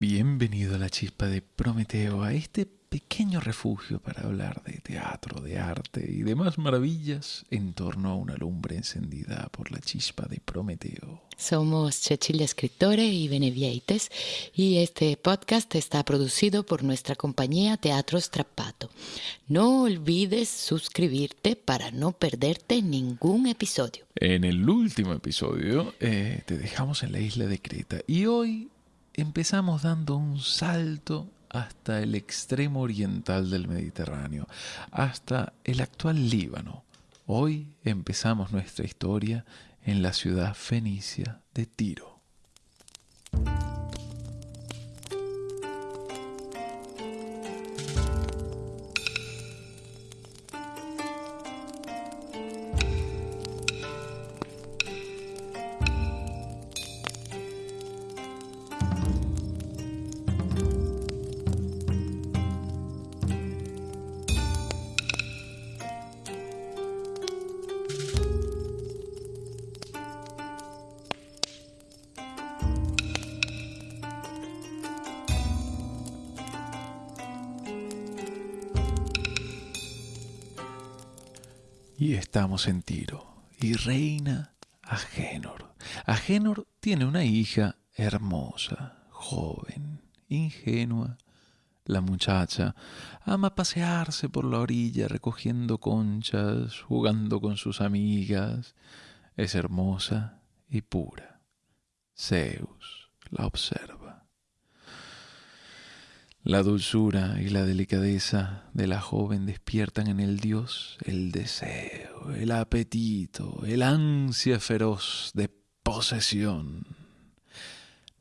Bienvenido a la chispa de Prometeo, a este pequeño refugio para hablar de teatro, de arte y demás maravillas en torno a una lumbre encendida por la chispa de Prometeo. Somos Cecilia Escritore y Benevieites y este podcast está producido por nuestra compañía Teatro Strappato. No olvides suscribirte para no perderte ningún episodio. En el último episodio eh, te dejamos en la isla de Creta y hoy empezamos dando un salto hasta el extremo oriental del Mediterráneo, hasta el actual Líbano. Hoy empezamos nuestra historia en la ciudad fenicia de Tiro. Y estamos en Tiro. Y reina Agénor. Agénor tiene una hija hermosa, joven, ingenua. La muchacha ama pasearse por la orilla recogiendo conchas, jugando con sus amigas. Es hermosa y pura. Zeus la observa. La dulzura y la delicadeza de la joven despiertan en el dios el deseo, el apetito, el ansia feroz de posesión.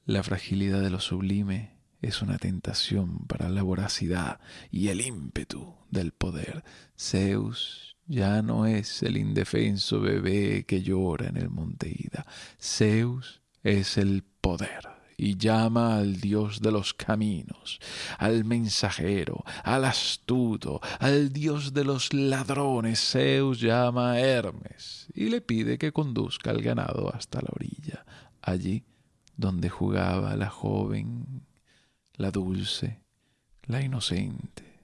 La fragilidad de lo sublime es una tentación para la voracidad y el ímpetu del poder. Zeus ya no es el indefenso bebé que llora en el monte Ida. Zeus es el poder y llama al Dios de los caminos, al mensajero, al astuto, al Dios de los ladrones. Zeus llama a Hermes y le pide que conduzca al ganado hasta la orilla, allí donde jugaba la joven, la dulce, la inocente.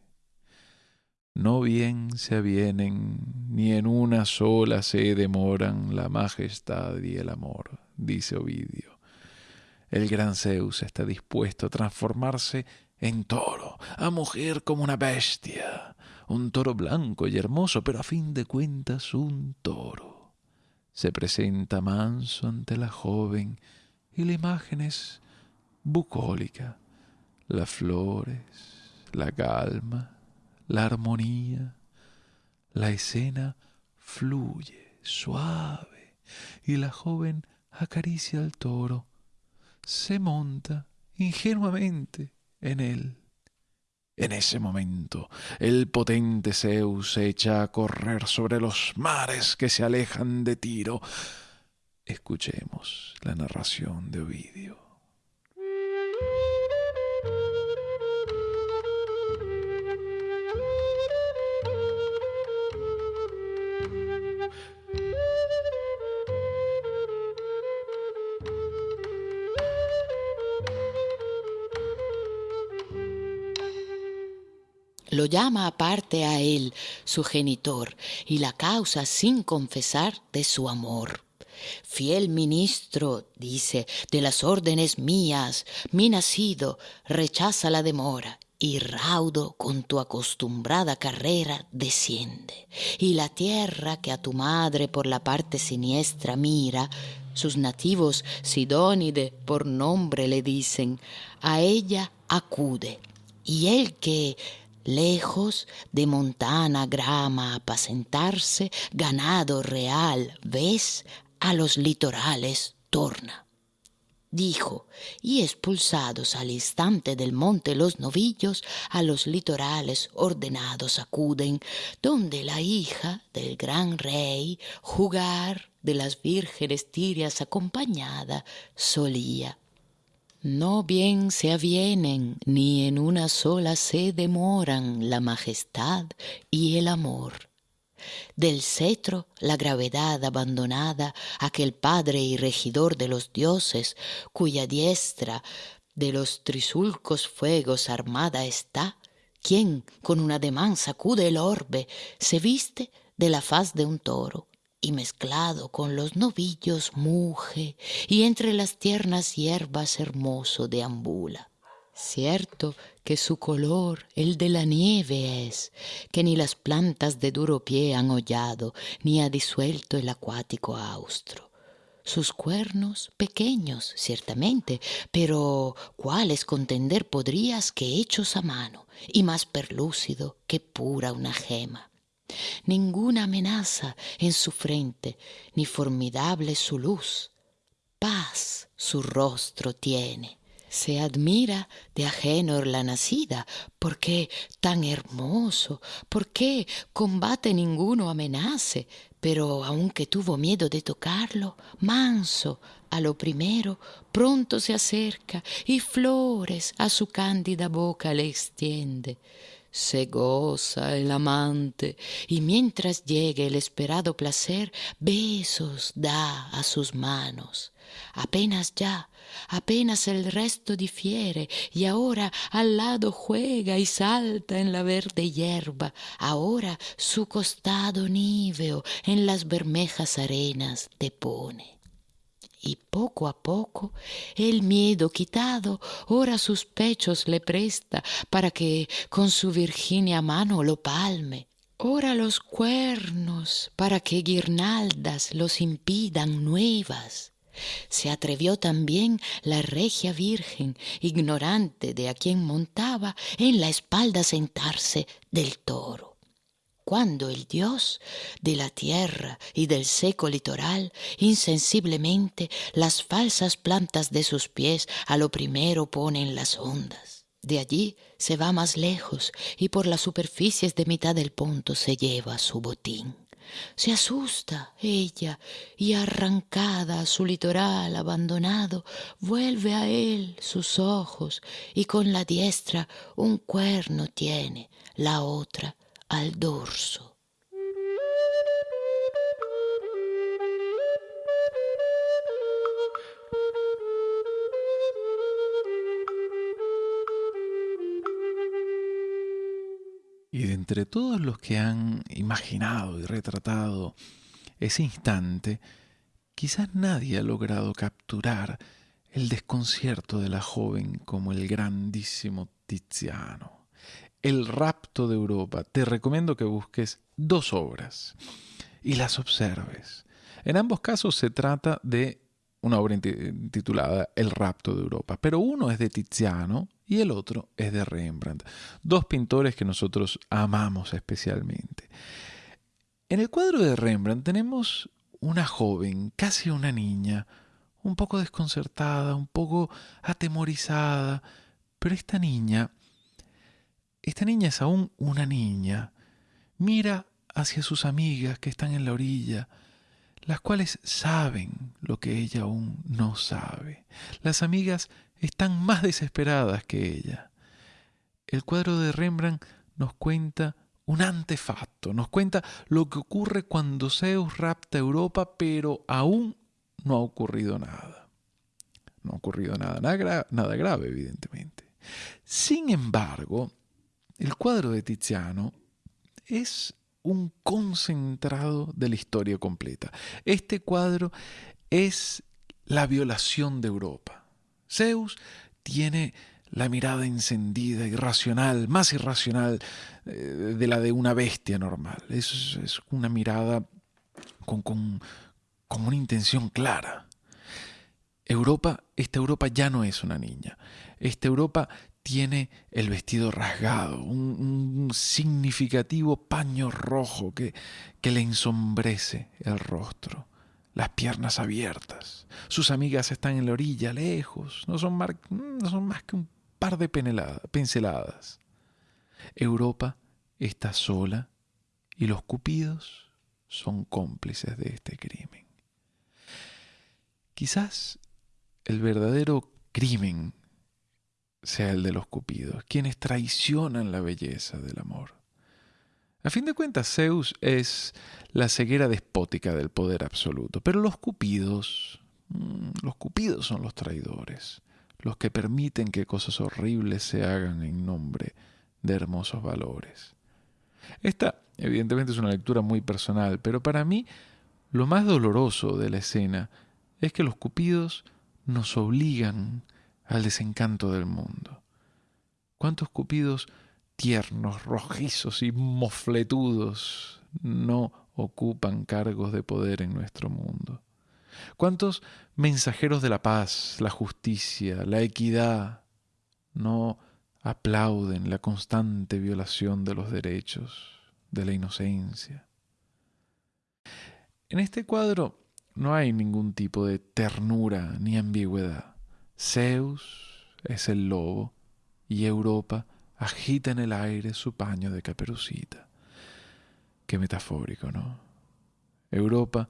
No bien se avienen, ni en una sola se demoran la majestad y el amor, dice Ovidio el gran Zeus está dispuesto a transformarse en toro, a mujer como una bestia, un toro blanco y hermoso, pero a fin de cuentas un toro. Se presenta manso ante la joven y la imagen es bucólica. Las flores, la calma, la armonía, la escena fluye suave y la joven acaricia al toro se monta ingenuamente en él. En ese momento, el potente Zeus se echa a correr sobre los mares que se alejan de Tiro. Escuchemos la narración de Ovidio. Lo llama aparte a él, su genitor, y la causa sin confesar de su amor. Fiel ministro, dice, de las órdenes mías, mi nacido, rechaza la demora y raudo con tu acostumbrada carrera desciende. Y la tierra que a tu madre por la parte siniestra mira, sus nativos Sidónide por nombre le dicen, a ella acude. Y el que lejos de montana grama apacentarse, ganado real, ves, a los litorales torna. Dijo, y expulsados al instante del monte los novillos, a los litorales ordenados acuden, donde la hija del gran rey jugar de las vírgenes tirias acompañada solía no bien se avienen, ni en una sola se demoran la majestad y el amor. Del cetro la gravedad abandonada, aquel padre y regidor de los dioses, cuya diestra de los trisulcos fuegos armada está, quien con un ademán sacude el orbe, se viste de la faz de un toro y mezclado con los novillos muge y entre las tiernas hierbas hermoso deambula. Cierto que su color el de la nieve es, que ni las plantas de duro pie han hollado, ni ha disuelto el acuático austro. Sus cuernos pequeños, ciertamente, pero cuáles contender podrías que hechos a mano, y más perlúcido que pura una gema. Ninguna amenaza en su frente, ni formidable su luz. Paz su rostro tiene se admira de ajeno la nacida, ¿por qué tan hermoso? ¿Por qué combate ninguno amenace? Pero aunque tuvo miedo de tocarlo, manso a lo primero, pronto se acerca y flores a su cándida boca le extiende. Se goza el amante y mientras llegue el esperado placer, besos da a sus manos. Apenas ya, apenas el resto difiere, y ahora al lado juega y salta en la verde hierba, ahora su costado níveo en las bermejas arenas depone y poco a poco el miedo quitado ora sus pechos le presta para que con su virginia mano lo palme. Ora los cuernos para que guirnaldas los impidan nuevas. Se atrevió también la regia virgen ignorante de a quien montaba en la espalda sentarse del toro cuando el dios de la tierra y del seco litoral insensiblemente las falsas plantas de sus pies a lo primero pone en las ondas. De allí se va más lejos y por las superficies de mitad del ponto se lleva su botín. Se asusta ella y arrancada a su litoral abandonado, vuelve a él sus ojos y con la diestra un cuerno tiene, la otra al dorso. Y de entre todos los que han imaginado y retratado ese instante, quizás nadie ha logrado capturar el desconcierto de la joven como el grandísimo Tiziano. El rapto de Europa. Te recomiendo que busques dos obras y las observes. En ambos casos se trata de una obra titulada El rapto de Europa, pero uno es de Tiziano y el otro es de Rembrandt, dos pintores que nosotros amamos especialmente. En el cuadro de Rembrandt tenemos una joven, casi una niña, un poco desconcertada, un poco atemorizada, pero esta niña esta niña es aún una niña. Mira hacia sus amigas que están en la orilla, las cuales saben lo que ella aún no sabe. Las amigas están más desesperadas que ella. El cuadro de Rembrandt nos cuenta un antefacto, nos cuenta lo que ocurre cuando Zeus rapta Europa, pero aún no ha ocurrido nada. No ha ocurrido nada, nada, grave, evidentemente. Sin embargo, el cuadro de Tiziano es un concentrado de la historia completa. Este cuadro es la violación de Europa. Zeus tiene la mirada encendida, irracional, más irracional eh, de la de una bestia normal. Es, es una mirada con, con, con una intención clara. Europa, esta Europa ya no es una niña. Esta Europa tiene el vestido rasgado, un, significativo paño rojo que, que le ensombrece el rostro, las piernas abiertas. Sus amigas están en la orilla, lejos, no son, no son más que un par de pinceladas. Europa está sola y los cupidos son cómplices de este crimen. Quizás el verdadero crimen sea el de los cupidos, quienes traicionan la belleza del amor. A fin de cuentas, Zeus es la ceguera despótica del poder absoluto, pero los cupidos, mm, los cupidos son los traidores. los que permiten que cosas horribles se hagan en nombre de hermosos valores. Esta, evidentemente, es una lectura muy personal, pero para mí lo más doloroso de la escena es que los cupidos nos obligan al desencanto del mundo. ¿Cuántos cupidos tiernos, rojizos y mofletudos no ocupan cargos de poder en nuestro mundo? ¿Cuántos mensajeros de la paz, la justicia, la equidad no aplauden la constante violación de los derechos, de la inocencia? En este cuadro no hay ningún tipo de ternura ni ambigüedad. Zeus es el lobo y Europa agita en el aire su paño de caperucita. Qué metafórico, ¿no? Europa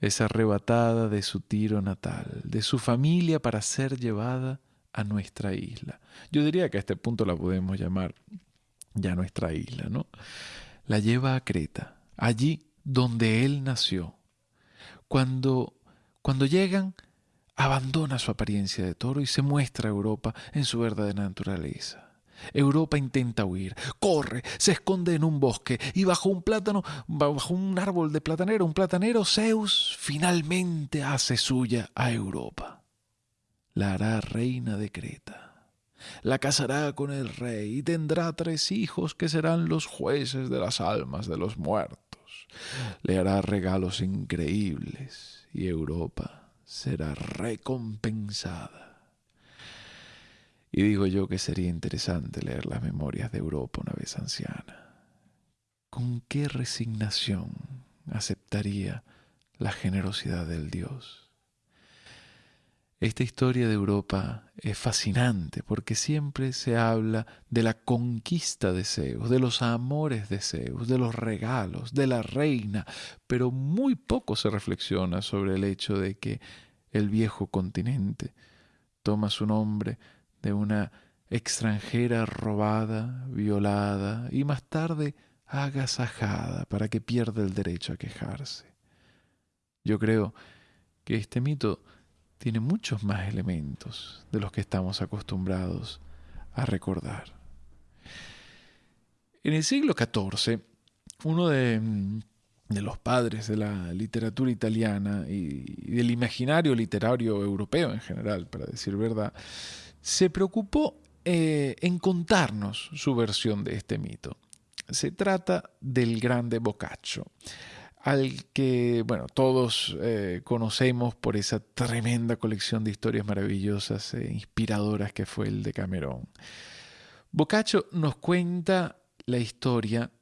es arrebatada de su tiro natal, de su familia para ser llevada a nuestra isla. Yo diría que a este punto la podemos llamar ya nuestra isla, ¿no? La lleva a Creta, allí donde él nació. Cuando, cuando llegan, abandona su apariencia de toro y se muestra a Europa en su verdadera naturaleza. Europa intenta huir, corre, se esconde en un bosque y bajo un plátano, bajo un árbol de platanero, un platanero, Zeus finalmente hace suya a Europa. La hará reina de Creta. La casará con el rey y tendrá tres hijos que serán los jueces de las almas de los muertos. Le hará regalos increíbles y Europa será recompensada. Y digo yo que sería interesante leer las memorias de Europa una vez anciana. ¿Con qué resignación aceptaría la generosidad del Dios? Esta historia de Europa es fascinante porque siempre se habla de la conquista de Zeus, de los amores de Zeus, de los regalos, de la reina, pero muy poco se reflexiona sobre el hecho de que el viejo continente toma su nombre de una extranjera robada, violada y más tarde agasajada para que pierda el derecho a quejarse. Yo creo que este mito tiene muchos más elementos de los que estamos acostumbrados a recordar. En el siglo XIV, uno de, de los padres de la literatura italiana y del imaginario literario europeo en general, para decir verdad, se preocupó eh, en contarnos su versión de este mito. Se trata del grande Boccaccio, al que, bueno, todos eh, conocemos por esa tremenda colección de historias maravillosas e inspiradoras que fue el de Camerón. Boccaccio nos cuenta la historia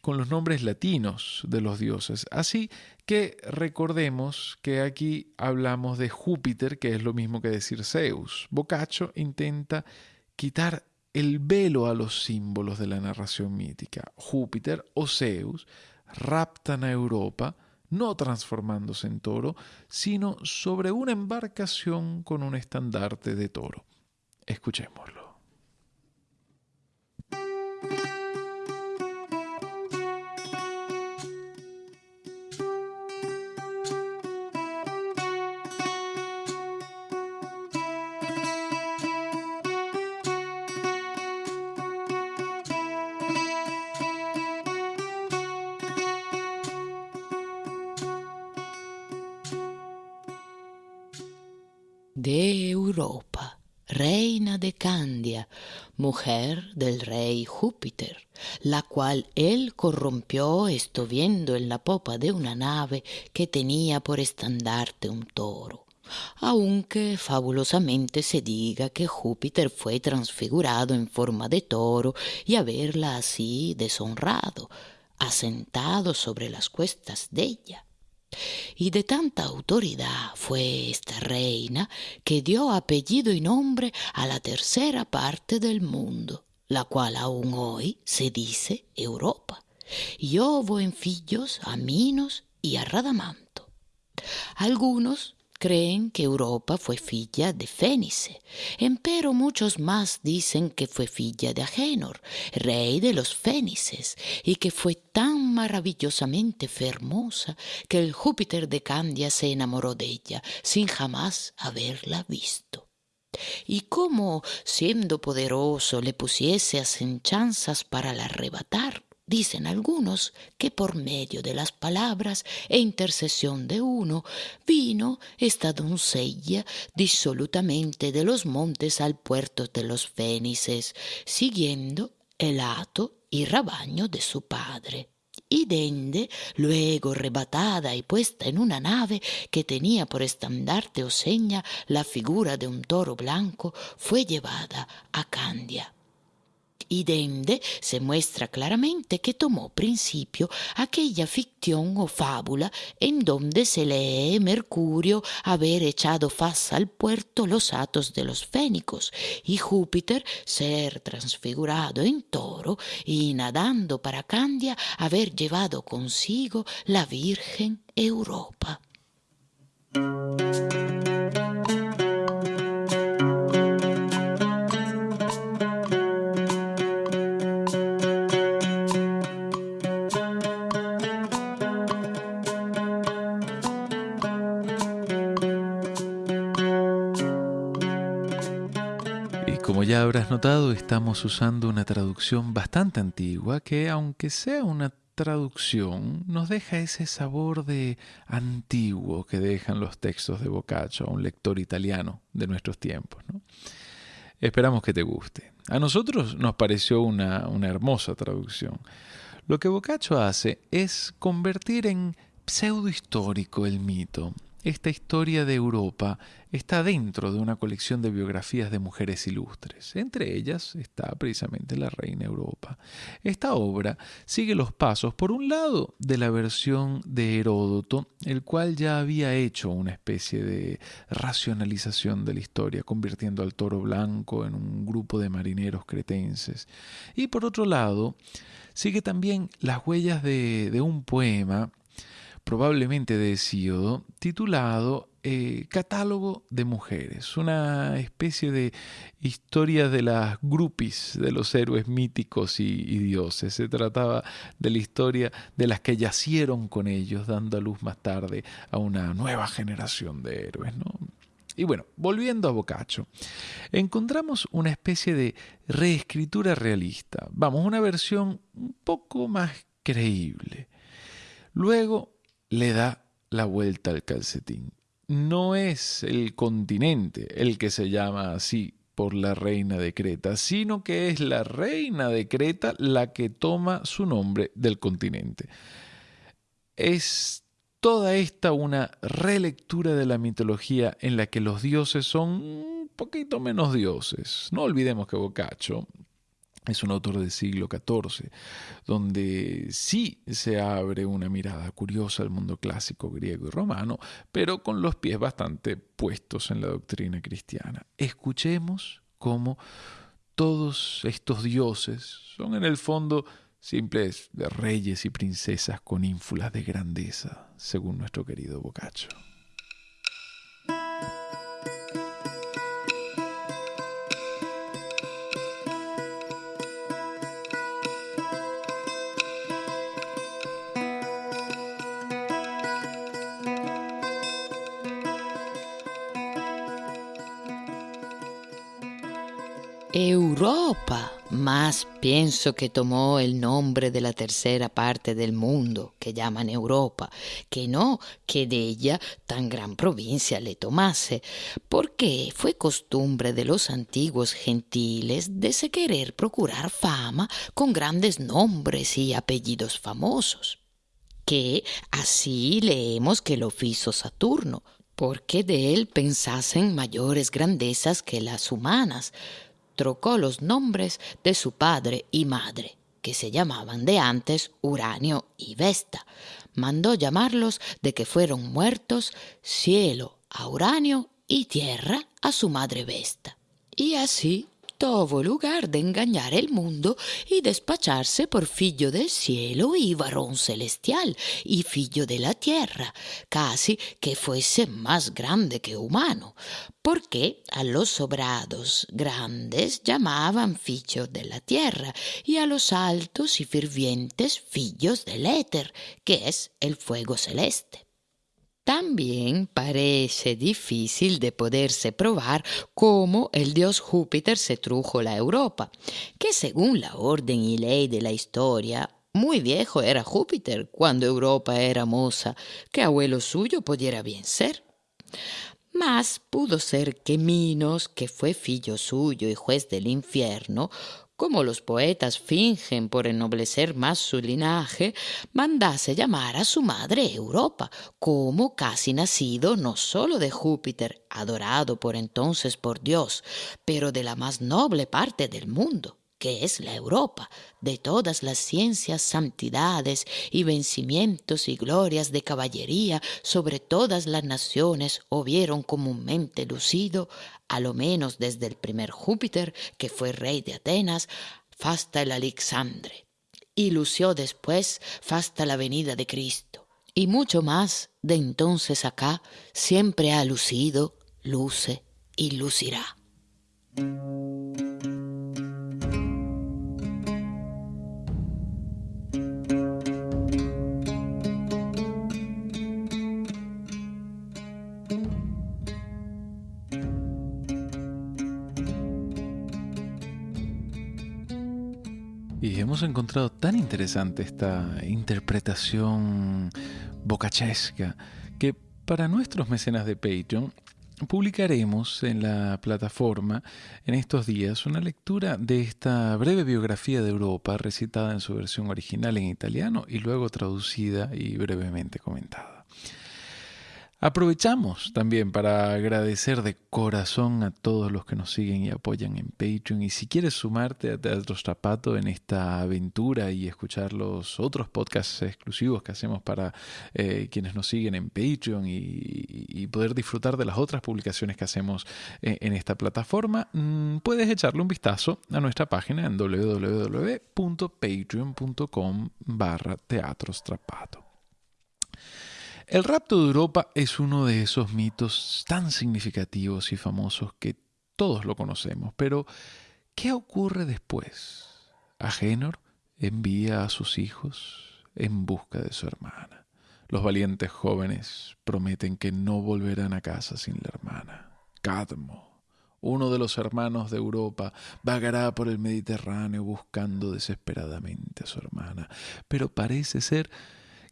con los nombres latinos de los dioses. Así que recordemos que aquí hablamos de Júpiter, que es lo mismo que decir Zeus. Boccaccio intenta quitar el velo a los símbolos de la narración mítica. Júpiter o Zeus raptan a Europa, no transformándose en toro, sino sobre una embarcación con un estandarte de toro. Escuchémoslo. Europa, reina de Candia, mujer del rey Júpiter, la cual él corrompió viendo en la popa de una nave que tenía por estandarte un toro. Aunque fabulosamente se diga que Júpiter fue transfigurado en forma de toro y haberla así deshonrado, asentado sobre las cuestas de ella. Y de tanta autoridad fue esta reina que dio apellido y nombre a la tercera parte del mundo, la cual aún hoy se dice Europa. Y hubo en fillos a Minos y a Radamanto. Algunos creen que Europa fue filla de Fénice, empero muchos más dicen que fue filla de Agénor, rey de los Fénices, y que fue tan maravillosamente fermosa que el Júpiter de Candia se enamoró de ella sin jamás haberla visto. y como, siendo poderoso, le pusiese asechanzas para la arrebatar. Dicen algunos que por medio de las palabras e intercesión de uno vino esta doncella disolutamente de los montes al puerto de los Fénices, siguiendo el hato y rabaño de su padre. Y dende, luego rebatada y puesta en una nave que tenía por estandarte o seña la figura de un toro blanco, fue llevada a Candia y se muestra claramente que tomó principio aquella ficción o fábula en donde se lee Mercurio haber echado faz al puerto los atos de los fénicos y Júpiter ser transfigurado en toro y nadando para Candia haber llevado consigo la Virgen Europa. Ya habrás notado, estamos usando una traducción bastante antigua que, aunque sea una traducción, nos deja ese sabor de antiguo que dejan los textos de Boccaccio a un lector italiano de nuestros tiempos. Esperamos que te guste. A nosotros nos pareció una, una hermosa traducción. Lo que Boccaccio hace es convertir en pseudo histórico el mito, esta historia de Europa está dentro de una colección de biografías de mujeres ilustres. Entre ellas está precisamente la reina Europa. Esta obra sigue los pasos, por un lado, de la versión de Heródoto, el cual ya había hecho una especie de racionalización de la historia, convirtiendo al toro blanco en un grupo de marineros cretenses. Y por otro lado, sigue también las huellas de, de un poema probablemente de Hesíodo, titulado eh, Catálogo de Mujeres, una especie de historia de las grupis de los héroes míticos y, dioses. Se trataba de la historia de las que yacieron con ellos, dando a luz más tarde a una nueva generación de héroes. ¿no? Y bueno, volviendo a Boccaccio, encontramos una especie de reescritura realista, vamos, una versión un poco más creíble. Luego le da la vuelta al calcetín. No es el continente el que se llama así por la reina de Creta, sino que es la reina de Creta la que toma su nombre del continente. Es toda esta una relectura de la mitología en la que los dioses son un poquito menos dioses. No olvidemos que Boccaccio es un autor del siglo XIV, donde sí se abre una mirada curiosa al mundo clásico griego y romano, pero con los pies bastante puestos en la doctrina cristiana. Escuchemos cómo todos estos dioses son en el fondo simples reyes y princesas con ínfulas de grandeza, según nuestro querido Boccaccio. Europa, más pienso que tomó el nombre de la tercera parte del mundo que llaman Europa, que no que de ella tan gran provincia le tomase, porque fue costumbre de los antiguos gentiles de se querer procurar fama con grandes nombres y apellidos famosos, que así leemos que lo hizo Saturno, porque de él pensasen mayores grandezas que las humanas, trocó los nombres de su padre y madre, que se llamaban de antes Uranio y Vesta. Mandó llamarlos de que fueron muertos cielo a Uranio y tierra a su madre Vesta. Y así tuvo lugar de engañar el mundo y despacharse por fillo del cielo y varón celestial y fillo de la tierra, casi que fuese más grande que humano, porque a los sobrados grandes llamaban fillos de la tierra y a los altos y fervientes fillos del éter, que es el fuego celeste. También parece difícil de poderse probar cómo el dios Júpiter se trujo la Europa, que según la orden y ley de la historia, muy viejo era Júpiter cuando Europa era moza, que abuelo suyo pudiera bien ser. Mas pudo ser que Minos, que fue fillo suyo y juez del infierno, como los poetas fingen por ennoblecer más su linaje, mandase llamar a su madre Europa, como casi nacido no sólo de Júpiter, adorado por entonces por Dios, pero de la más noble parte del mundo que es la Europa, de todas las ciencias, santidades y vencimientos y glorias de caballería sobre todas las naciones hubieron comúnmente lucido, a lo menos desde el primer Júpiter, que fue rey de Atenas, hasta el Alexandre, y lució después hasta la venida de Cristo. Y mucho más de entonces acá siempre ha lucido, luce y lucirá. Tan interesante esta interpretación bocachesca que para nuestros mecenas de Patreon publicaremos en la plataforma en estos días una lectura de esta breve biografía de Europa recitada en su versión original en italiano y luego traducida y brevemente comentada. Aprovechamos también para agradecer de corazón a todos los que nos siguen y apoyan en Patreon. Y si quieres sumarte a Teatro Strapato en esta aventura y escuchar los otros podcasts exclusivos que hacemos para eh, quienes nos siguen en Patreon y, poder disfrutar de las otras publicaciones que hacemos eh, en esta plataforma, mm, puedes echarle un vistazo a nuestra página en www.patreon.com barra Teatro Strapato. El rapto de Europa es uno de esos mitos tan significativos y famosos que todos lo conocemos, pero ¿qué ocurre después? Agenor envía a sus hijos en busca de su hermana. Los valientes jóvenes prometen que no volverán a casa sin la hermana. Cadmo, uno de los hermanos de Europa, vagará por el Mediterráneo buscando desesperadamente a su hermana, pero parece ser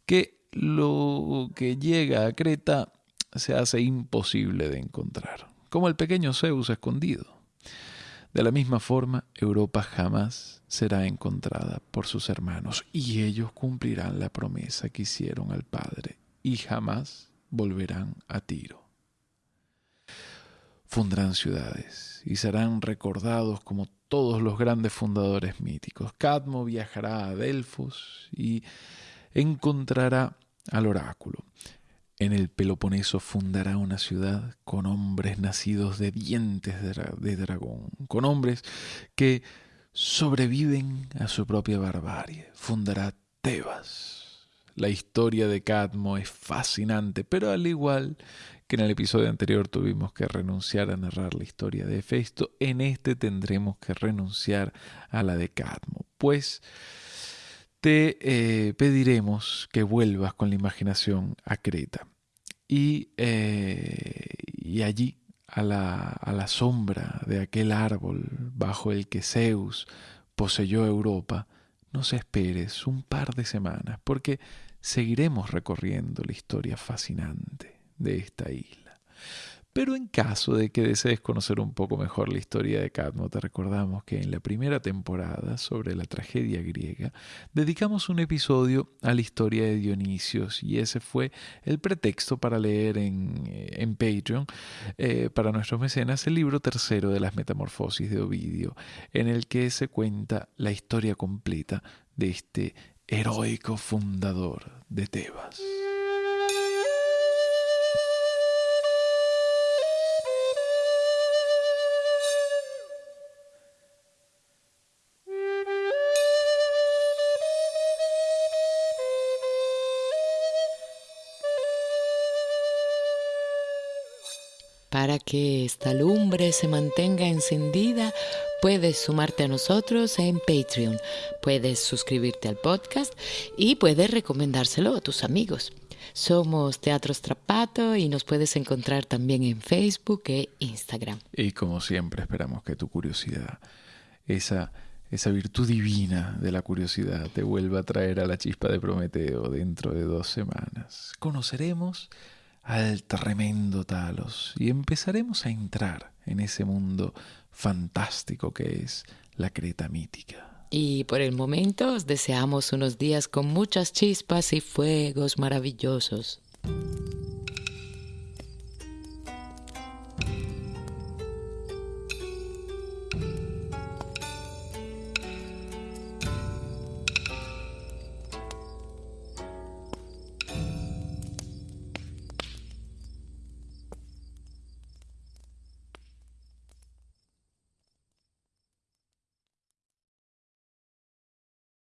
que lo que llega a Creta se hace imposible de encontrar, como el pequeño Zeus escondido. De la misma forma, Europa jamás será encontrada por sus hermanos y ellos cumplirán la promesa que hicieron al Padre y jamás volverán a Tiro. Fundarán ciudades y serán recordados como todos los grandes fundadores míticos. Cadmo viajará a Delfos y encontrará al oráculo. En el Peloponeso fundará una ciudad con hombres nacidos de dientes de, dragón, con hombres que sobreviven a su propia barbarie. Fundará Tebas. La historia de Cadmo es fascinante, pero al igual que en el episodio anterior tuvimos que renunciar a narrar la historia de Hefesto, en este tendremos que renunciar a la de Cadmo, pues te eh, pediremos que vuelvas con la imaginación a Creta. Y, eh, y allí, a la, a la sombra de aquel árbol bajo el que Zeus poseyó Europa, nos esperes un par de semanas, porque seguiremos recorriendo la historia fascinante de esta isla. Pero en caso de que desees conocer un poco mejor la historia de Cadmo, te recordamos que en la primera temporada sobre la tragedia griega dedicamos un episodio a la historia de Dionisios y ese fue el pretexto para leer en, eh, Patreon eh, para nuestros mecenas el libro tercero de las Metamorfosis de Ovidio, en el que se cuenta la historia completa de este heroico fundador de Tebas. Que esta lumbre se mantenga encendida, puedes sumarte a nosotros en Patreon, puedes suscribirte al podcast y puedes recomendárselo a tus amigos. Somos Teatro Strapato y nos puedes encontrar también en Facebook e Instagram. Y como siempre esperamos que tu curiosidad, esa, esa virtud divina de la curiosidad, te vuelva a traer a la chispa de Prometeo dentro de dos semanas. Conoceremos al tremendo Talos y empezaremos a entrar en ese mundo fantástico que es la Creta mítica. Y por el momento os deseamos unos días con muchas chispas y fuegos maravillosos.